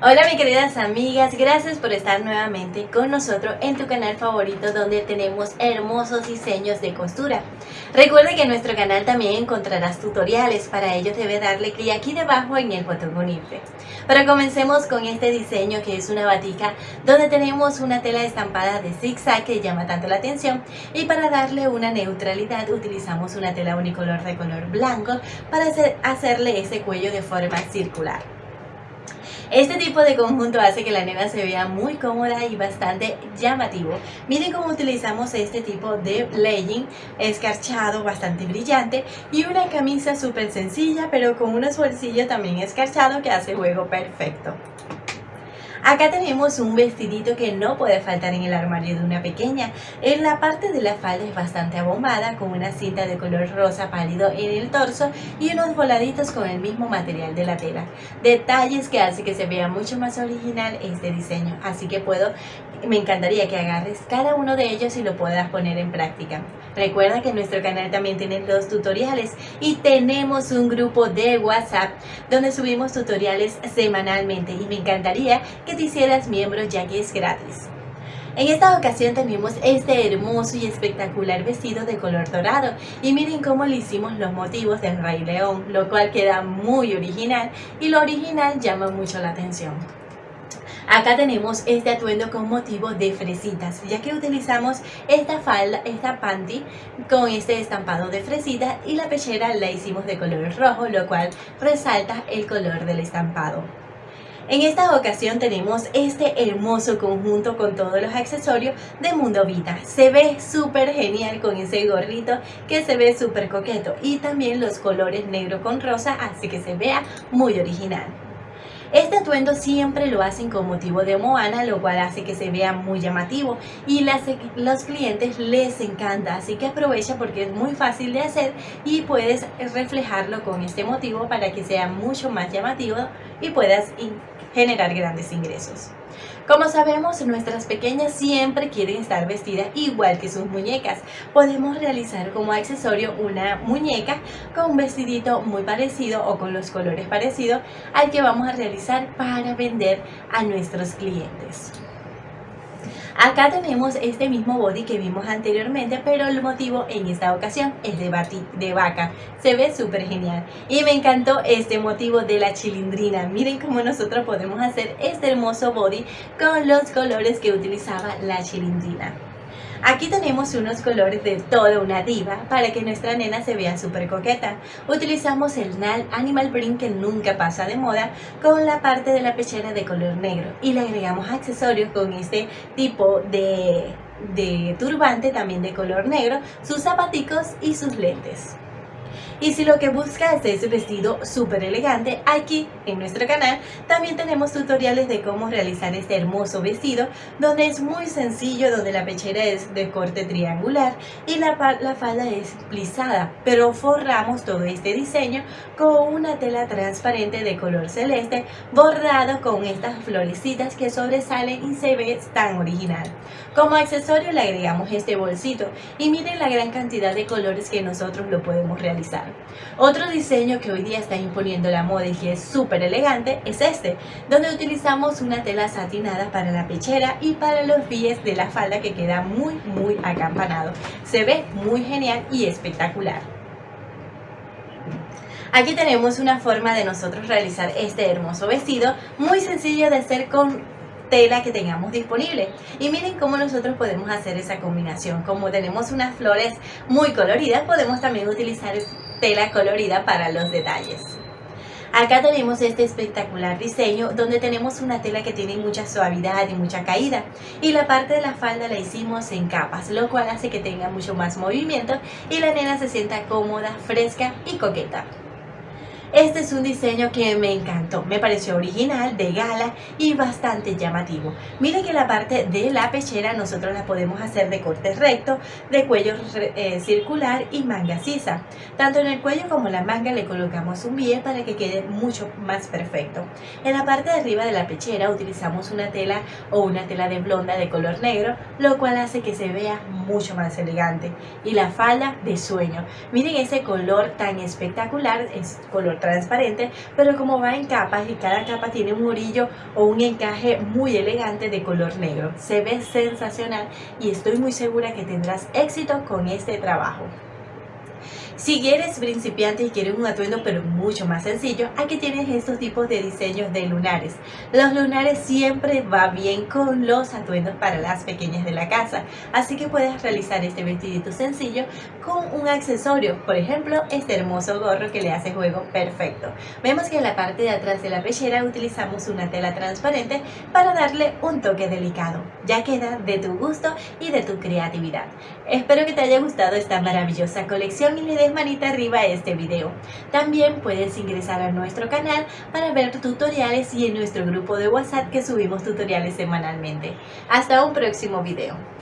Hola mis queridas amigas, gracias por estar nuevamente con nosotros en tu canal favorito donde tenemos hermosos diseños de costura. Recuerda que en nuestro canal también encontrarás tutoriales, para ello debes darle clic aquí debajo en el botón unirte. Pero comencemos con este diseño que es una batica donde tenemos una tela estampada de zigzag que llama tanto la atención y para darle una neutralidad utilizamos una tela unicolor de color blanco para hacerle ese cuello de forma circular. Este tipo de conjunto hace que la nena se vea muy cómoda y bastante llamativo. Miren cómo utilizamos este tipo de legging escarchado, bastante brillante y una camisa súper sencilla pero con unos bolsillos también escarchados que hace juego perfecto. Acá tenemos un vestidito que no puede faltar en el armario de una pequeña. En la parte de la falda es bastante abombada con una cinta de color rosa pálido en el torso y unos voladitos con el mismo material de la tela. Detalles que hace que se vea mucho más original este diseño. Así que puedo, me encantaría que agarres cada uno de ellos y lo puedas poner en práctica. Recuerda que en nuestro canal también tienen los tutoriales y tenemos un grupo de WhatsApp donde subimos tutoriales semanalmente y me encantaría que te hicieras miembro ya que es gratis. En esta ocasión tenemos este hermoso y espectacular vestido de color dorado y miren cómo le hicimos los motivos del Rey León, lo cual queda muy original y lo original llama mucho la atención. Acá tenemos este atuendo con motivo de fresitas, ya que utilizamos esta falda, esta panty con este estampado de fresitas y la pechera la hicimos de color rojo, lo cual resalta el color del estampado. En esta ocasión tenemos este hermoso conjunto con todos los accesorios de Mundo Vita. Se ve súper genial con ese gorrito que se ve súper coqueto y también los colores negro con rosa hace que se vea muy original. Este atuendo siempre lo hacen con motivo de Moana, lo cual hace que se vea muy llamativo y las, los clientes les encanta, así que aprovecha porque es muy fácil de hacer y puedes reflejarlo con este motivo para que sea mucho más llamativo y puedas generar grandes ingresos. Como sabemos, nuestras pequeñas siempre quieren estar vestidas igual que sus muñecas. Podemos realizar como accesorio una muñeca con un vestidito muy parecido o con los colores parecidos al que vamos a realizar para vender a nuestros clientes. Acá tenemos este mismo body que vimos anteriormente, pero el motivo en esta ocasión es de, vaca. Se ve súper genial. Y me encantó este motivo de la chilindrina. Miren cómo nosotros podemos hacer este hermoso body con los colores que utilizaba la chilindrina. Aquí tenemos unos colores de toda una diva para que nuestra nena se vea súper coqueta. Utilizamos el NAL Animal Print que nunca pasa de moda con la parte de la pechera de color negro y le agregamos accesorios con este tipo de, de turbante también de color negro, sus zapaticos y sus lentes. Y si lo que buscas es vestido súper elegante, aquí en nuestro canal también tenemos tutoriales de cómo realizar este hermoso vestido, donde es muy sencillo, donde la pechera es de corte triangular y la, la falda es plisada, pero forramos todo este diseño con una tela transparente de color celeste, bordado con estas florecitas que sobresalen y se ve tan original. Como accesorio le agregamos este bolsito y miren la gran cantidad de colores que nosotros lo podemos realizar. Otro diseño que hoy día está imponiendo la moda y que es súper elegante es este, donde utilizamos una tela satinada para la pechera y para los pies de la falda que queda muy muy acampanado. Se ve muy genial y espectacular. Aquí tenemos una forma de nosotros realizar este hermoso vestido, muy sencillo de hacer con tela que tengamos disponible. Y miren cómo nosotros podemos hacer esa combinación. Como tenemos unas flores muy coloridas, podemos también utilizar tela colorida para los detalles. Acá tenemos este espectacular diseño donde tenemos una tela que tiene mucha suavidad y mucha caída y la parte de la falda la hicimos en capas, lo cual hace que tenga mucho más movimiento y la nena se sienta cómoda, fresca y coqueta. Este es un diseño que me encantó, me pareció original, de gala y bastante llamativo. Miren que la parte de la pechera nosotros la podemos hacer de corte recto, de cuello eh, circular y manga sisa. Tanto en el cuello como en la manga le colocamos un biel para que quede mucho más perfecto. En la parte de arriba de la pechera utilizamos una tela o una tela de blonda de color negro, lo cual hace que se vea mucho más elegante. Y la falda de sueño. Miren ese color tan espectacular, es color transparente, pero como va en capas y cada capa tiene un orillo o un encaje muy elegante de color negro. Se ve sensacional y estoy muy segura que tendrás éxito con este trabajo. Si eres principiante y quieres un atuendo pero mucho más sencillo, aquí tienes estos tipos de diseños de lunares. Los lunares siempre va bien con los atuendos para las pequeñas de la casa, así que puedes realizar este vestidito sencillo con un accesorio, por ejemplo este hermoso gorro que le hace juego perfecto. Vemos que en la parte de atrás de la pechera utilizamos una tela transparente para darle un toque delicado. Ya queda de tu gusto y de tu creatividad. Espero que te haya gustado esta maravillosa colección y le manita arriba a este video. También puedes ingresar a nuestro canal para ver tutoriales y en nuestro grupo de WhatsApp que subimos tutoriales semanalmente. Hasta un próximo video.